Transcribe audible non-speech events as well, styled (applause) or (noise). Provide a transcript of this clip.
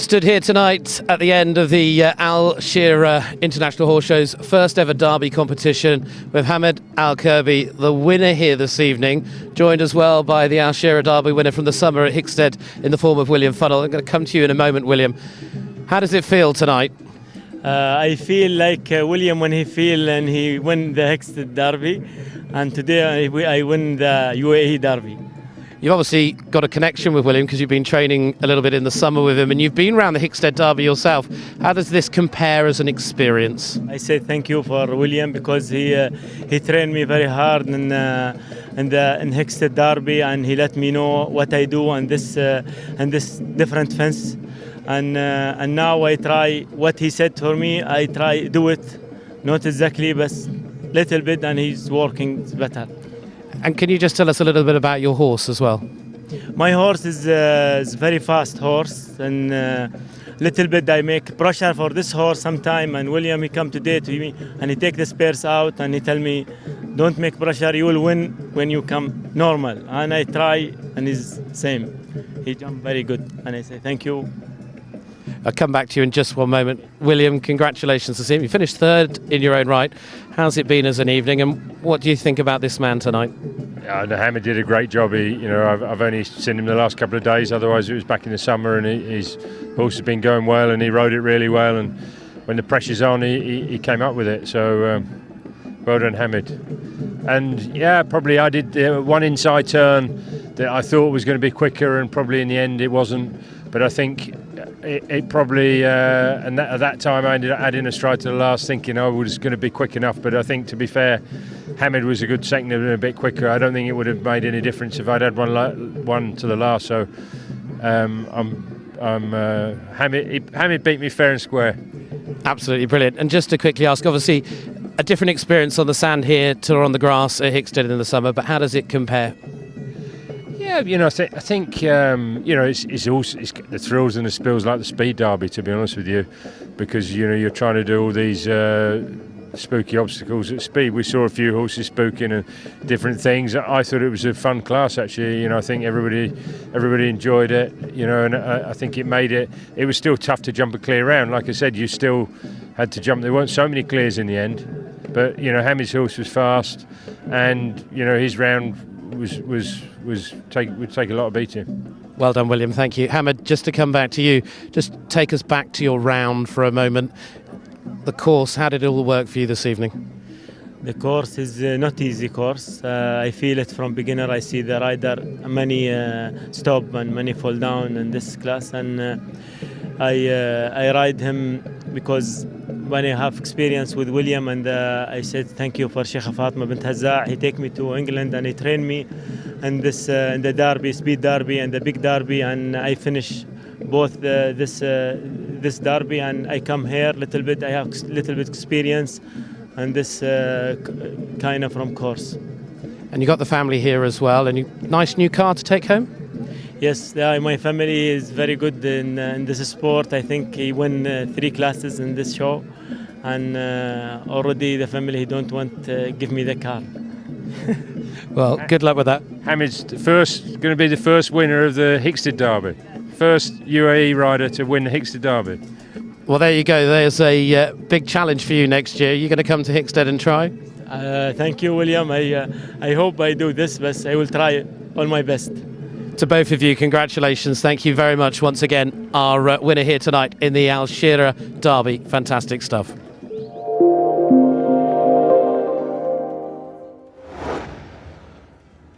Stood here tonight at the end of the uh, Al Shira International Horse Show's first ever Derby competition with Hamed Al Kirby, the winner here this evening, joined as well by the Al Shira Derby winner from the summer at Hickstead in the form of William Funnell. I'm going to come to you in a moment, William. How does it feel tonight? Uh, I feel like uh, William when he feel and he win the Hickstead Derby, and today I, I win the UAE Derby. You've obviously got a connection with William because you've been training a little bit in the summer with him and you've been around the Hickstead Derby yourself. How does this compare as an experience? I say thank you for William because he uh, he trained me very hard in uh, in the in Hickstead Derby and he let me know what I do and this uh, and this different fence and uh, and now I try what he said for me I try do it not exactly but little bit and he's working better. And can you just tell us a little bit about your horse as well? My horse is, uh, is very fast horse and uh, little bit I make pressure for this horse sometime and William he come today to me and he take the spares out and he tell me don't make pressure you will win when you come normal. And I try and he's same. He jump very good and I say thank you I'll come back to you in just one moment. William, congratulations to him. You finished third in your own right. How's it been as an evening, and what do you think about this man tonight? Yeah, Hammer did a great job. He, you know, I've, I've, only seen him the last couple of days. Otherwise, it was back in the summer, and he, his horse has been going well, and he rode it really well. And when the pressure's on, he, he, he came up with it. So, um, well done, Hamid. And yeah, probably I did uh, one inside turn that I thought was going to be quicker, and probably in the end it wasn't. But I think it, it probably, uh, and that, at that time I ended up adding a stride to the last, thinking I was going to be quick enough. But I think, to be fair, Hamid was a good second and a bit quicker. I don't think it would have made any difference if I'd had one one to the last. So um, I'm, I'm uh, Hamid, Hamid beat me fair and square. Absolutely brilliant. And just to quickly ask, obviously, a different experience on the sand here to on the grass at Hickstead in the summer, but how does it compare? Yeah, you know, I, th- I think um, you know it's, it's also it's the thrills and the spills like the speed derby. To be honest with you, because you know you're trying to do all these uh, spooky obstacles at speed. We saw a few horses spooking and different things. I thought it was a fun class actually. You know, I think everybody everybody enjoyed it. You know, and I, I think it made it. It was still tough to jump a clear round. Like I said, you still had to jump. There weren't so many clears in the end, but you know, Hammy's horse was fast, and you know his round was was was take would take a lot of beating. Well done, William. Thank you, Hamed. Just to come back to you, just take us back to your round for a moment. The course, how did it all work for you this evening? The course is uh, not easy course. Uh, I feel it from beginner. I see the rider many uh, stop and many fall down in this class, and uh, I uh, I ride him because when I have experience with William and uh, I said thank you for Sheikh Fatma bint Hazza. He take me to England and he trained me in this uh, in the derby, speed derby and the big derby, and I finish both uh, this uh, this derby and I come here little bit. I have little bit experience and this uh, kind of from course. And you got the family here as well, and you, nice new car to take home. Yes, yeah, my family is very good in, uh, in this sport. I think he won uh, three classes in this show, and uh, already the family don't want to give me the car. (laughs) well, good luck with that. Hamid's first going to be the first winner of the Hickstead Derby, first UAE rider to win the Hickstead Derby. Well, there you go. There's a uh, big challenge for you next year. You're going to come to Hickstead and try. Uh, thank you, William. I uh, I hope I do this, but I will try all my best to both of you, congratulations. Thank you very much once again. Our uh, winner here tonight in the Al Shira Derby. Fantastic stuff.